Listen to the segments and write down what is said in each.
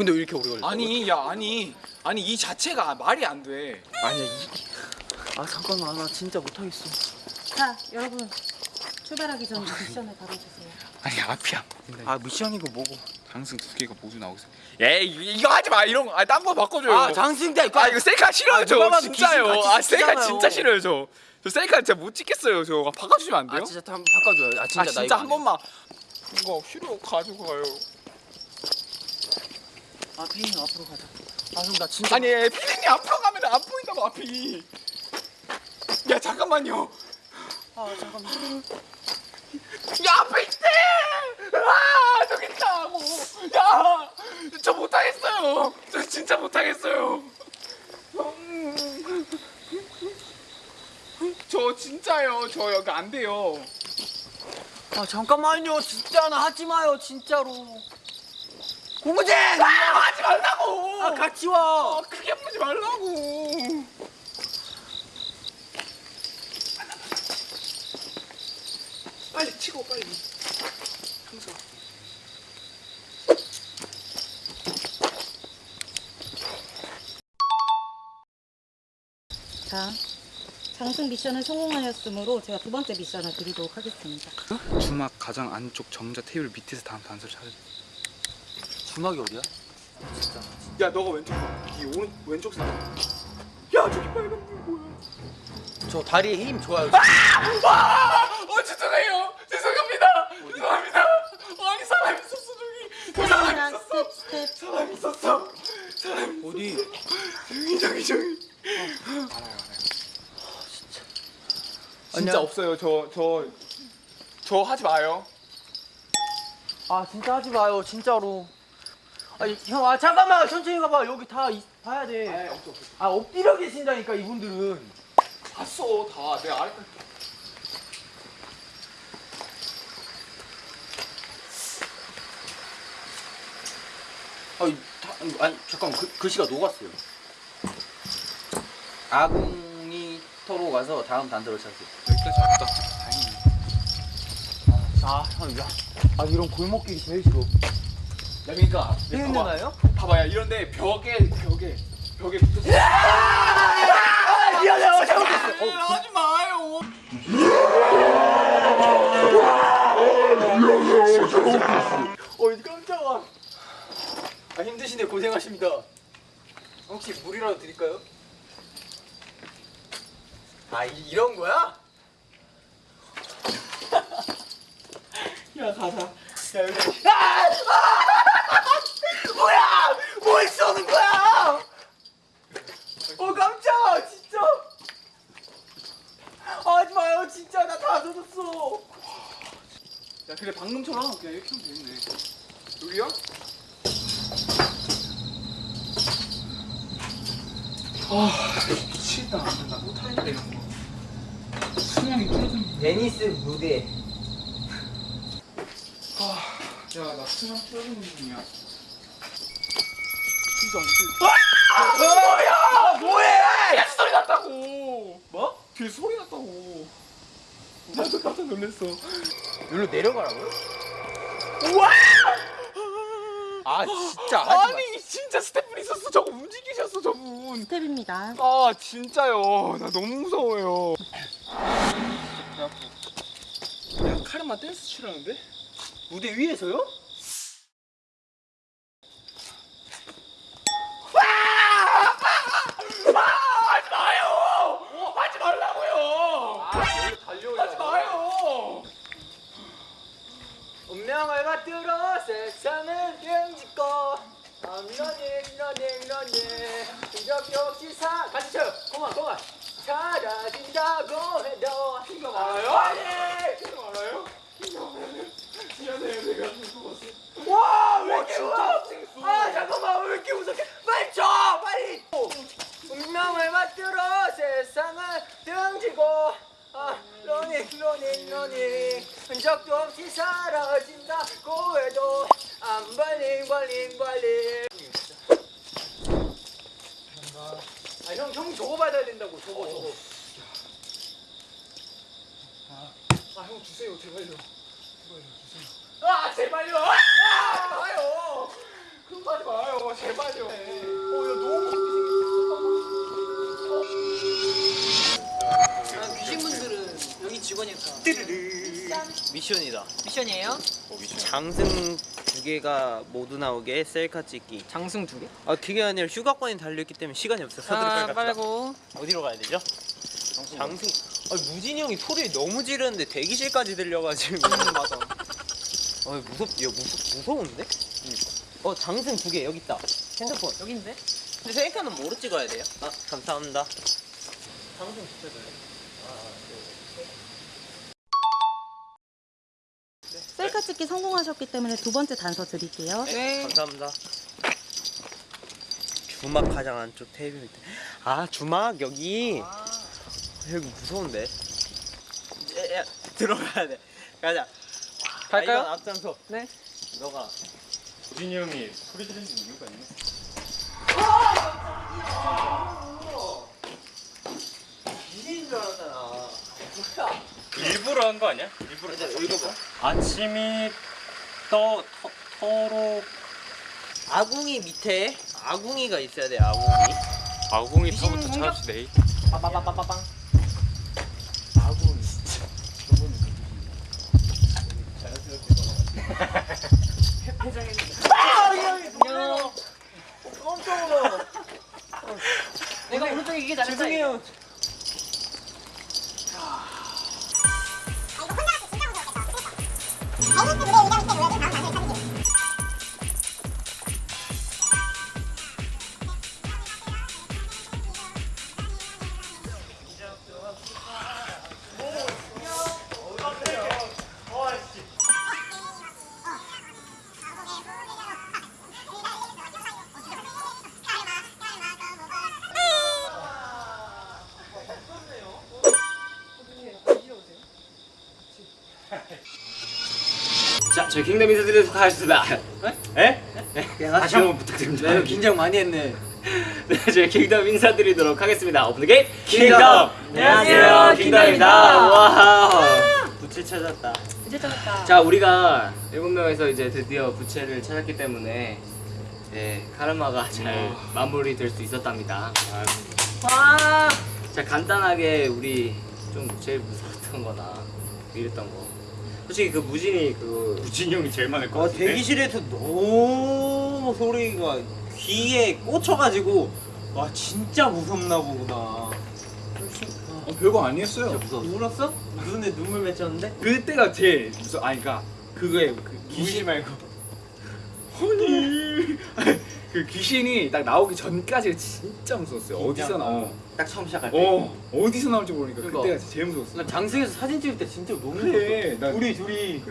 근데 왜 이렇게 오래 걸려? 아니 야 아니 아니 이 자체가 말이 안 돼. 아니야 이아 잠깐만 나 진짜 못하겠어 자, 여러분 출발하기 전 미션을 받아주세요. 아니 앞이야. 아 미션이고 뭐고 장승 두 개가 모두 나오고 있어. 에이 이거, 이거 하지 마 이런 거. 아딴거 바꿔줘요. 아 장승대 아 이거 셀카 싫어요 아, 저 진짜요. 아 셀카. 진짜 싫어요 저. 저 셀카 진짜 못 찍겠어요 저. 바꿔주시면 안 돼요? 아 진짜 한번 바꿔줘요 아 진짜, 아나 진짜 이거 한. 번만. 이거 필요 가지고 가요. 아 피디님 앞으로 가자 아 그럼 나 진짜 아니 피디님 앞으로 가면 안 보인다고 앞이. 야 잠깐만요. 아 잠깐만 야 앞에 있대! 아 저기 있다고! 야! 저 못하겠어요! 저 진짜 못하겠어요! 음. 저 진짜요 저 여기 안 돼요 아 잠깐만요 진짜 나 하지 마요 진짜로 고무진 아 하지 말라고! 아 같이 와. 아, 크게 보지 말라고! 빨리 치고 빨리. 항상. 자, 장승 미션을 성공하였으므로 제가 두 번째 미션을 드리도록 하겠습니다. 주막 가장 안쪽 정자 테이블 밑에서 다음 단서를 찾아야 주막이 어디야? 야 너가 왼쪽 봐. 이 오른 왼쪽 사람. 야 저기 빨간 불 뭐야? 저 다리에 힘 좋아요 아! 어 죄송해요. 죄송합니다. 죄송합니다. 아니 사람 있었어 저기. 사람 스텝이랑 있었어. 사람 있었어. 사람 어디? 저기 저기 저기. 알아요 알아요. 진짜. 진짜 아니야. 없어요. 저 저 저 하지 마요. 아 진짜 하지 마요 진짜로 아니 형 아 잠깐만 천천히 가봐 여기 다 이- 봐야 돼아 없어 없어. 엎드려 계신다니까 이분들은 봤어 다. 내 아래. 아니, 다, 아니 잠깐 글, 글씨가 녹았어요 아궁이 터로 가서 다음 단서를 찾으세요 여기까지 왔다. 다행이네. 아 형 야 아 이런 골목길이 제일 싫어 야 그러니까 있는 봐봐. 나요? 봐봐야 이런데 벽에 벽에 벽에 붙어. 아 미안해요 잘못했어 어, 하지 마요. 어 깜짝아 아 힘드시네 고생하십니다 혹시 물이라도 드릴까요? 아 이, 이런 거야? 야 가자 야 여기 아! 아! 뭘 쏘는 거야 어 깜짝아 진짜 아, 하지 마요 진짜 나 다 젖었어 야 그래 방금처럼 그냥 이렇게 하면 되겠네. 여기요? 아 미치겠다. 나 못하겠다 이런 거. 수명이 줄어든. 데니스 무대 야나 수명 줄어드는 중이야. 진짜 안 돼. 아 뭐해 야 소리 났다고. 뭐? 뒤에 소리 났다고. 나도 깜짝 놀랐어. 여기로 내려가라고요? 우와! 아 진짜 마 아니 진짜 스태프 있었어. 저거 움직이셨어 저분. 스텝입니다. 아 진짜요. 나 너무 무서워요. 야 카르마 댄스 추라는데? 무대 위에서요? 이러네 이러네 이러네 이렇게 없이 사. 같이 쳐요. 공원 공원 사라진다고 해도 이거 알아요? 아니 이거 알아요? 이거 미안해요 내가 웃었어 와왜 이렇게 웃어? 아 잠깐만 왜 이렇게 웃어 빨리 쳐 빨리! 운명을 맞들어 세상을 등지고. 아, 러닝 러닝 러닝. 흔적도 없이 사라진다고 해도 I'm burning, burning, burning. 형, 형 저거 받아야 된다고, 저거, 저거. 아, 형 주세요, 제발요. 제발요, 주세요. 아, 제발요! 아! 그런 거 하지 마요, 제발요. 어, 야, 너무 아, 귀신분들은 여기 직원일까? 미션이다. 미션이에요? 장승 두 개가 모두 나오게 셀카 찍기. 장승 두 개? 아 그게 아니라 휴가권이 달려있기 때문에 시간이 없어. 서둘러 빨리 갑시다. 빨고. 어디로 가야 되죠? 장승. 아 무진이 형이 소리 너무 지르는데 대기실까지 들려가지고. 맞아. 아 무섭. 야 무섭 무서운데? 어 장승 두 개 여기 있다. 핸드폰. 여긴데? 근데 셀카는 뭐로 찍어야 돼요? 아 감사합니다. 장승 잘. 셀카 찍기 성공하셨기 때문에 두 번째 단서 드릴게요. 네. 감사합니다. 주막 가장 안쪽 테이블 밑에. 아 주막 여기. 여기 무서운데. 야, 야, 들어가야 돼. 가자. 갈까요? 아, 앞장서. 네. 너가. 우진이 형이 소리 지르는 이유가 있네. 알았잖아. 일부러 한 거 아니야? 일부러. 읽어봐. 아침이 떠 터, 터로 아궁이 밑에 아궁이가 있어야 돼. 아궁이. 아궁이 터부터 찾읍시다. 빠빠빠빠빵. 아궁이 진짜. 안녕. 깜짝 놀라. 내가 오른쪽에 이게 잘했다. 죄송해요. 저희 킹덤 인사드리도록 하겠습니다. 네? 다시 한번 부탁드립니다. 네, 긴장 많이 했네. 네, 저희 킹덤 인사드리도록 하겠습니다. Open the gate 킹덤! 안녕하세요, 킹덤입니다. 와. 부채 찾았다. 이제 찾았다. 자, 우리가 일곱 명에서 이제 드디어 부채를 찾았기 때문에 네, 카르마가 잘 마무리될 수 있었답니다. 와. 자, 간단하게 우리 좀 제일 무서웠던 거나 이랬던 거. 솔직히 그 무진이 그 우진이 형이 제일 많을 것 아, 같은데. 대기실에서 너무 소리가 귀에 꽂혀가지고 와 진짜 무섭나 보구나. 어, 별거 아니었어요. 울었어? 눈에 눈물 맺혔는데? 그때가 제일 무서. 아니 그러니까 그거에 그 귀신 말고. 허니. 그 귀신이 딱 나오기 전까지가 진짜 무서웠어요. 어디서 나오? 딱 처음 시작할 때. 어 어디서 나올지 모르니까 그러니까. 그때가 제일 무서웠어. 나 장승에서 사진 찍을 때 진짜 너무 그래. 나 우리 둘이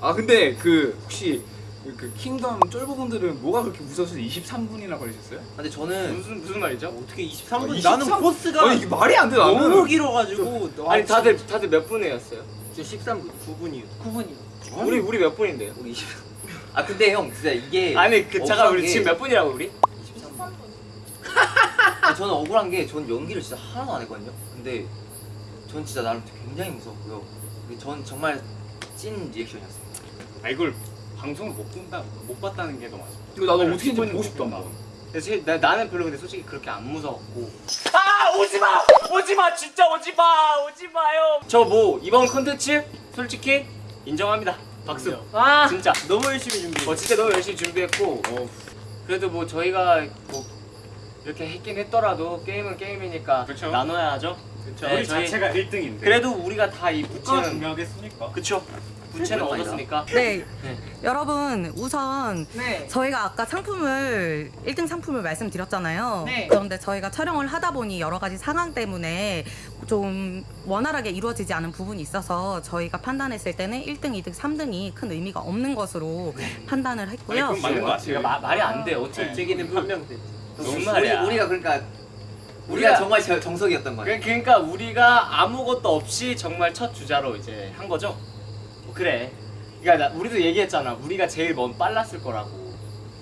아 근데 그 혹시 그, 그 킹덤 쫄보분들은 뭐가 그렇게 무서워서 23분이나 걸리셨어요? 근데 저는 무슨 무슨 말이죠? 어떻게 23분? 23? 나는 코스가 아니 이게 말이 안 돼 나는. 너무 길어가지고 아니 다들 다들 몇 분이었어요? 저 13분 9분이요. 9분이요. 우리 우리 몇 분인데요? 우리 20. 아 근데 형 진짜 이게 아니 그 잠깐 우리 게- 지금 몇 분이라고 우리? 아니, 저는 억울한 게 전 연기를 진짜 하나도 안 했거든요. 근데 전 진짜 나름 굉장히 무섭고요. 근데 전 정말 찐 리액션이었어요. 아 이걸 방송을 못 본다 못 봤다는 게더 맞아. 이거 나도 어떻게 인지 보고 싶다. 나. 근데 제, 나, 나는 별로 근데 솔직히 그렇게 안 무서웠고 아 오지마 오지마 진짜 오지마 오지마요. 저 뭐 이번 컨텐츠 솔직히 인정합니다. 박수. 와. 진짜. 너무 열심히 준비. 어 진짜 너무 열심히 준비했고 그래도 뭐 저희가 뭐 이렇게 했긴 했더라도 게임은 게임이니까 그쵸. 나눠야죠. 그쵸. 네, 우리 저희- 자체가 1등인데. 그래도 우리가 다이 부채는 중요하겠습니까? 그쵸 부채는 아니다. 얻었으니까 네. 네. 여러분 우선 네. 저희가 아까 상품을 1등 상품을 말씀드렸잖아요. 네. 그런데 저희가 촬영을 하다 보니 여러 가지 상황 때문에 좀 원활하게 이루어지지 않은 부분이 있어서 저희가 판단했을 때는 1등, 2등, 3등이 큰 의미가 없는 것으로 판단을 아니, 했고요. 그건 맞는 것 같아요. 마, 말이 안 돼. 어차피 네. 판명돼. 무슨 말이야? 우리, 가 그러니까 우리가 정말 정석이었던 그, 그러니까 우리가 아무것도 없이 정말 첫 주자로 이제 한 거죠. 뭐 그래. 그러니까 나, 우리도 얘기했잖아. 우리가 제일 먼 빨랐을 거라고.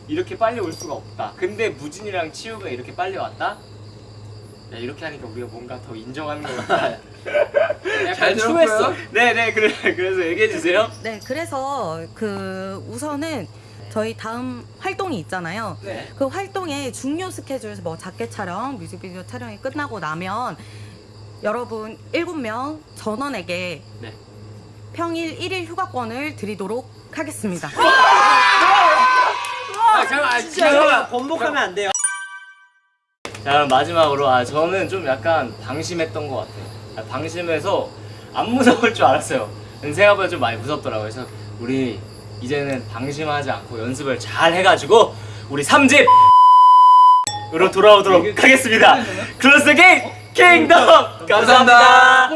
이렇게 빨리 올 수가 없다. 근데 무진이랑 치우가 이렇게 빨리 왔다? 야, 이렇게 하니까 우리가 뭔가 더 인정하는 것 같아. 잘 추했어. 들었고요. 네네 그래 그래서 얘기해 주세요. 네, 그래서 그 우선은 저희 다음 활동이 있잖아요. 네. 그 활동의 중요 스케줄, 뭐 자켓 촬영, 뮤직비디오 촬영이 끝나고 나면 여러분 7명 전원에게 네. 평일 1일 휴가권을 드리도록 하겠습니다. 아 잠깐 진짜 형 번복하면 안 돼요. 자 그럼 마지막으로 아 저는 좀 약간 방심했던 것 같아요. 아, 방심해서 안 무서울 줄 알았어요. 생각보다 좀 많이 무섭더라고요. 그래서 우리 이제는 방심하지 않고 연습을 잘 해가지고 우리 3집 으로 돌아오도록 하겠습니다. 클로스 게임 킹덤 감사합니다.